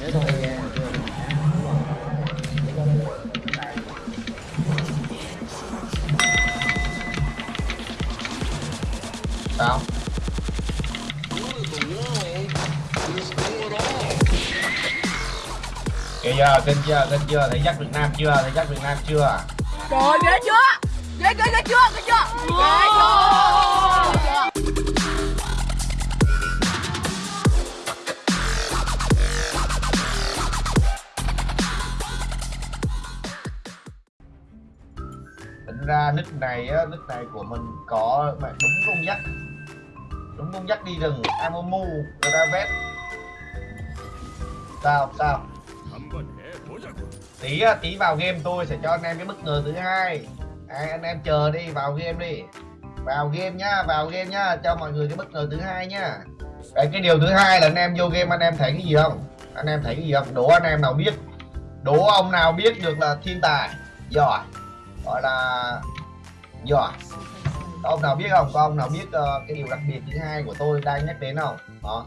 nghe chưa sao kìa kênh chưa kênh chưa thấy dắt Việt Nam chưa thấy dắt Việt Nam chưa Trời ơi, ghê chưa? Ghê ghê ghê chưa? Ghê chưa? Ghê chưa? Ghê chưa? Tính ra nick này á nick này của mình có mà đúng con dắt đúng con dắt đi rừng amomu người vét sao sao? Tí tí vào game tôi sẽ cho anh em cái bất ngờ thứ hai. À, anh em chờ đi vào game đi. Vào game nhá vào game nhá cho mọi người cái bất ngờ thứ hai nhá. Cái cái điều thứ hai là anh em vô game anh em thấy cái gì không? Anh em thấy cái gì không? Đố anh em nào biết. Đố ông nào biết được là thiên tài. Giỏi gọi là giỏi có ông nào biết không? Có ông nào biết ờ, cái điều đặc biệt thứ hai của tôi đang nhắc đến không? Đó.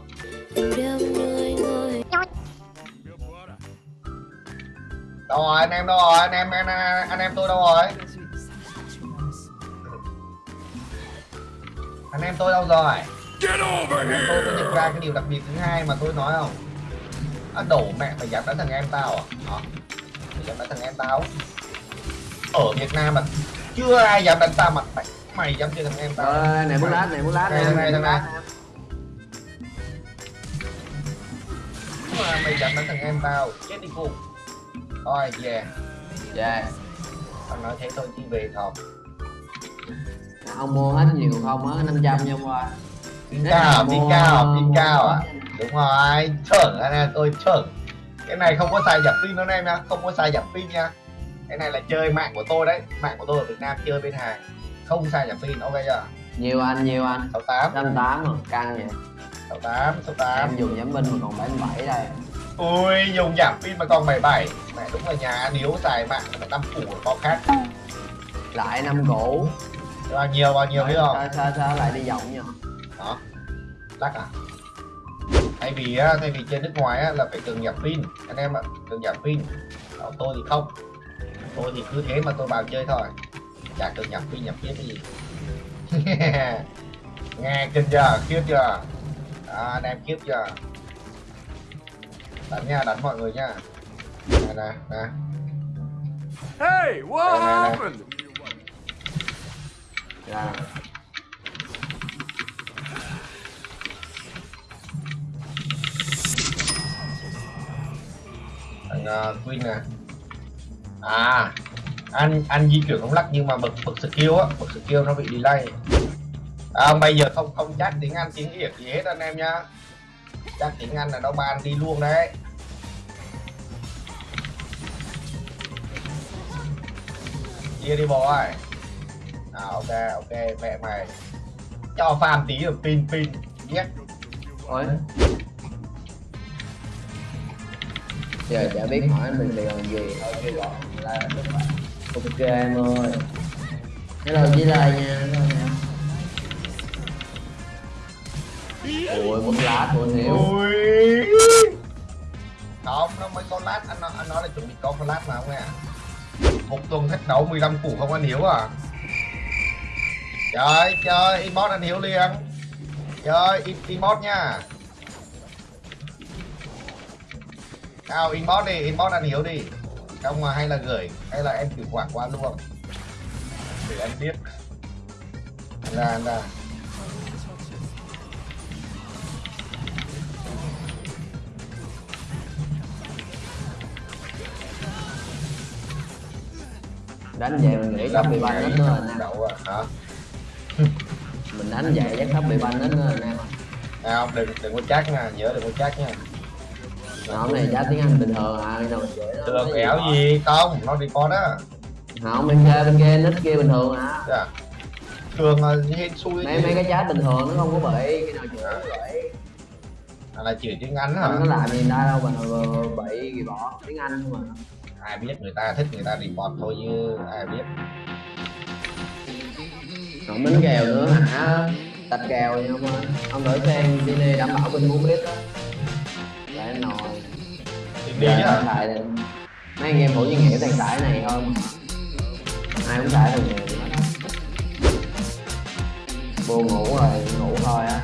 Đâu rồi anh em đâu rồi? Anh em anh, anh em tôi đâu rồi? Anh em tôi đâu rồi? Anh em tôi tôi nhận ra cái điều đặc biệt thứ hai mà tôi nói không? À, đổ mẹ mày dám đánh thằng em tao à? Đó. Mày dám đánh thằng em tao ở Việt Nam mà chưa ai dám đánh tao mà mày, mày dám chơi thằng em tao. Ờ, này muốn lát này muốn lát Này, em. này, muốn này, mà mày dám đánh thằng em tao. Chết đi cô. Thôi về. Dạ. Tao nói thế thôi chi về thọc ông mua hết nhiều không á 500 nha ông ơi pin cao pin cao pin cao à? Đúng rồi chuẩn anh em tôi chuẩn. Cái này không có xài giảm pin đâu anh em nha không có xài giảm pin nha cái này là chơi mạng của tôi đấy. Mạng của tôi ở Việt Nam chơi bên hàng không xài giảm pin ok chưa? Nhiều anh nhiều anh. 68 108 mà căng vậy. 68 68 em dùng giảm binh mà còn 77 đây. Ui, dùng giảm pin mà còn 77 Mẹ đúng là nhà điếu xài mạng mà năm củ có khác. Lại năm cũ Bao nhiêu bao nhiêu biết không? sao, sao, sao lại đi vòng nhỉ Đó Lắc à? Thay vì á, thay vì chơi nước ngoài á, là phải cần giảm pin. Anh em ạ, cần giảm pin. Đó, Tôi thì không Tôi thì cứ thế mà tôi vào chơi thôi. Chả cần giảm pin giảm pin cái gì. Nghe kinh chưa, khiếp chưa? Đó, anh em khiếp chưa? Đánh nha, đánh mọi người nha. Nè nè nè Hey, what Nè, nè, nè. happened? ra thằng uh, Queen nè à anh anh di chuyển không lắc nhưng mà bật bật skill á bật skill nó bị delay. À, bây giờ không không chắc tiếng anh tiếng việt gì hết anh em nhá chắc tiếng anh là nó ban đi luôn đấy. Chia đi bò ơi à ok ok mẹ mày. Cho farm tí rồi pin pin biết ôi giờ chả biết hỏi anh mình điều gì. Thôi chứ gọi là ok em ơi. Hello với lai nha hello nha ôi một lá của hiểu. Không, nó mới có lát, anh nói, anh nói là chuẩn bị có lát mà không nghe Một tuần thách đấu 15 củ không anh hiểu à? Trời, chơi, inbox anh hiểu liền. Chơi, in, inbox nha. Nào, inbox đi, inbox anh Hiếu đi. Mà hay là gửi, hay là em chuyển khoản qua luôn. Để anh biết. Anh ra đánh vậy mình nghĩ sắp bị banh hết nữa nè. Đậu à, hả? mình đánh vậy chắc sắp bị banh hết nữa nè. À, không, đừng, đừng có chắc nha, nhớ đừng có chắc nha hôm này giá tiếng anh bình thường à dễ Thường kéo gì? Không, nó đi con á. Không bên kia bên kia nít kia bình thường à. Dạ. Thường là hên xui mấy mấy cái giá bình thường nó không có bị cái nào chữa vậy à, là chỉ tiếng Anh hả? có làm gì ta đâu mà bị gì bỏ tiếng anh không mà Ai biết người ta thích người ta report thôi chứ ai biết. Không đánh kèo nữa hả? Tạch kèo gì không ơi ông thử xem đi đảm bảo bên muốn biết đó nhá. Xài thì mấy anh em hữu nhân hiểu thằng tải này không? Ai cũng xài thằng này buồn ngủ rồi ngủ thôi á.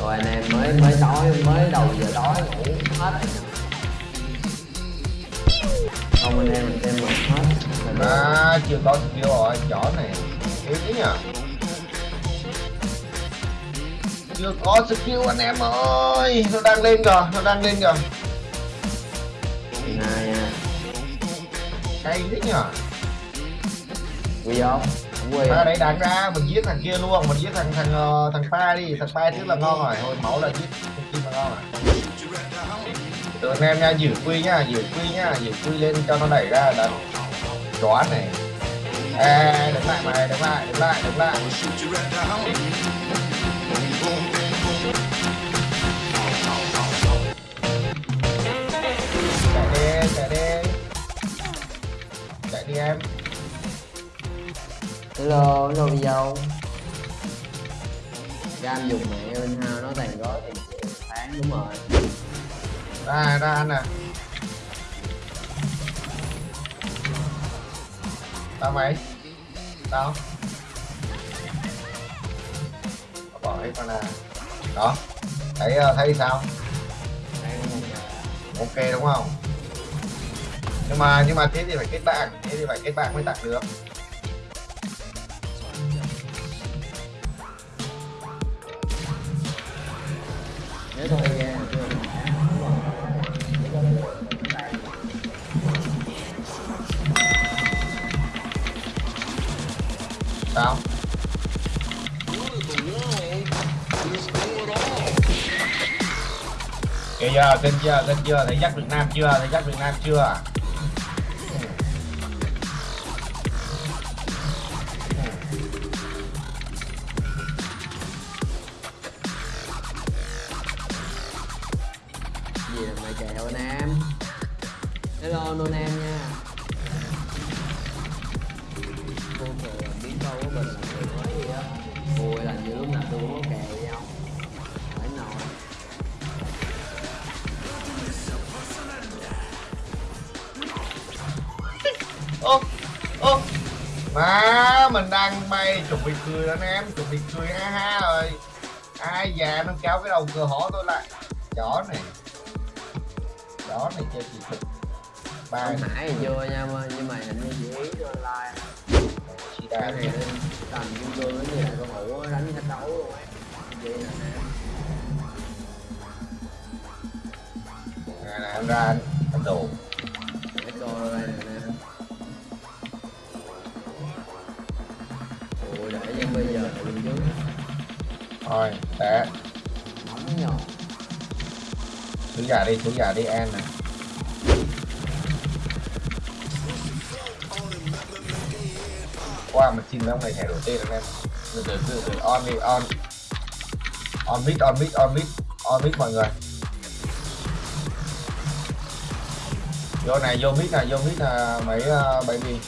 Rồi anh em mới mới tối mới đầu giờ tối ngủ hết. Rồi không anh em mình xem mình hết. Mình à chưa có skill rồi chó này. Yếu nhờ. Chưa có skill anh em ơi. Nó đang lên rồi nó đang lên rồi hai nha cay thế nhờ? Quy không? Quy à, đấy đáng ra mình giết thằng kia luôn mình giết thằng thằng ờ, thằng pa đi. Thằng pa trước là ngon rồi. Thôi máu là giết thằng kim là ngon rồi. Được anh em nha giữ quy nhá giữ quy nhá giữ quy lên cho nó đẩy ra là đoán này. Ê, đứng lại mày đứng lại đứng lại đứng lại đi em. Hello hello video Cam dùng mẹ bên hao nó tàn gói tiền triệu tháng đúng rồi. Ra ra anh nè tao mày. Tao. Bỏ hết con nè đó. Thấy ờ, thấy sao? Ok đúng không nhưng mà nhưng mà thế thì phải kết bạn thế thì phải kết bạn mới tặng được. Thôi chưa. Sao? Kìa giờ kênh chưa kênh chưa thấy dắt Việt Nam chưa thấy dắt Việt Nam chưa câu của mình là người nói gì á? Vui là như lúc nào tôi cũng có kèo với nhau phải nồi ô ô. Mà mình đang bay chuẩn bị cười anh em chuẩn bị cười ha ha rồi. Ai già nó kéo cái đầu cửa hổ tôi lại. Chó này. Chó này chơi gì thực ba ông hải thì chưa nha mà nhưng mà hình như chỉ ý cho online cái đà này lên tầm kim cương như là con đánh thách đấu luôn. Ấy vậy nè. Anh ra anh anh đồ. Để coi đây nè. Ôi để bây giờ bên trước thôi để. Nóng nhờ. Thứ giả đi thứ giả đi em này qua mình xin mấy ông này thẻ đổi tên anh em. Từ từ từ từ on đi on. On mid on mid on mid on mid mọi người. Vô này vô mid này vô mid là mấy ờ, uh, gì?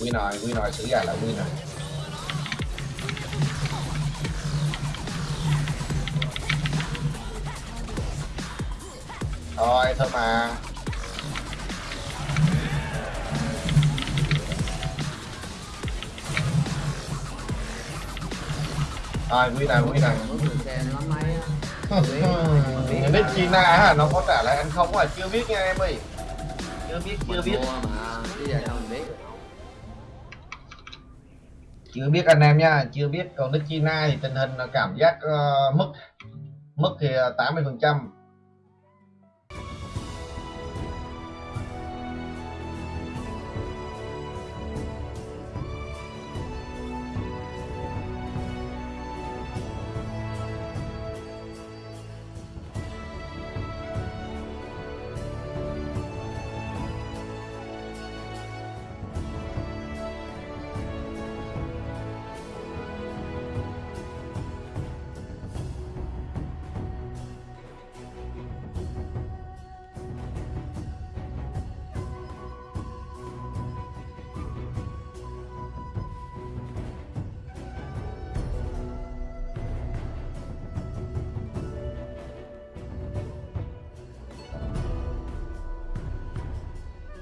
win rồi win rồi xử giả là win rồi thôi thôi mà. Rồi win này win này á. Biết China hả nó có trả lại ăn không à chưa biết nha em ơi. Chưa biết chưa biết. mà. Giờ mình biết chưa biết anh em nha chưa biết. Còn nước China thì tình hình là cảm giác ờ, mức mức thì tám mươi phần trăm